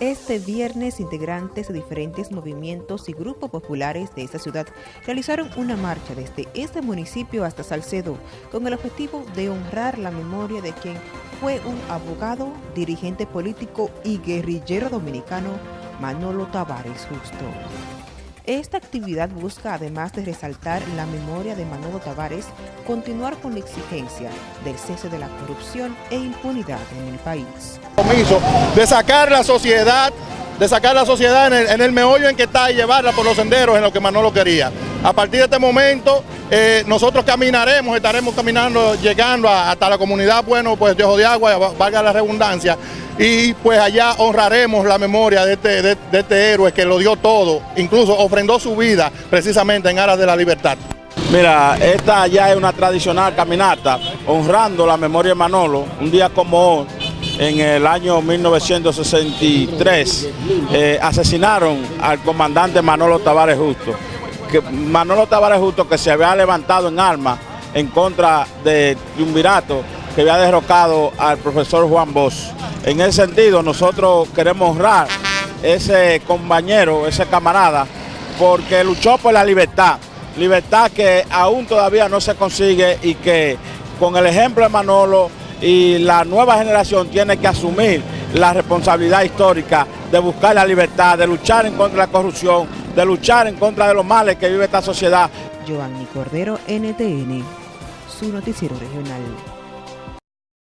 Este viernes, integrantes de diferentes movimientos y grupos populares de esta ciudad realizaron una marcha desde este municipio hasta Salcedo con el objetivo de honrar la memoria de quien fue un abogado, dirigente político y guerrillero dominicano, Manolo Tavares Justo. Esta actividad busca, además de resaltar la memoria de Manolo Tavares, continuar con la exigencia del cese de la corrupción e impunidad en el país. De sacar la sociedad, de sacar la sociedad en el, meollo en que está y llevarla por los senderos en lo que Manolo quería. A partir de este momento, eh, nosotros caminaremos, estaremos caminando, llegando hasta la comunidad, bueno, pues de Ojo de Agua, valga la redundancia, y pues allá honraremos la memoria de este, de, este héroe que lo dio todo, incluso ofrendó su vida precisamente en aras de la libertad. Mira, esta ya es una tradicional caminata honrando la memoria de Manolo, un día como hoy, en el año 1963, eh, asesinaron al comandante Manolo Tavares Justo. Manolo Tavares Justo que se había levantado en armas en contra de Triunvirato, que había derrocado al profesor Juan Bosch. En ese sentido, nosotros queremos honrar ese compañero, ese camarada, porque luchó por la libertad, libertad que aún todavía no se consigue y que con el ejemplo de Manolo y la nueva generación tiene que asumir la responsabilidad histórica de buscar la libertad, de luchar en contra de la corrupción, de luchar en contra de los males que vive esta sociedad. Giovanni Cordero, NTN, su noticiero regional.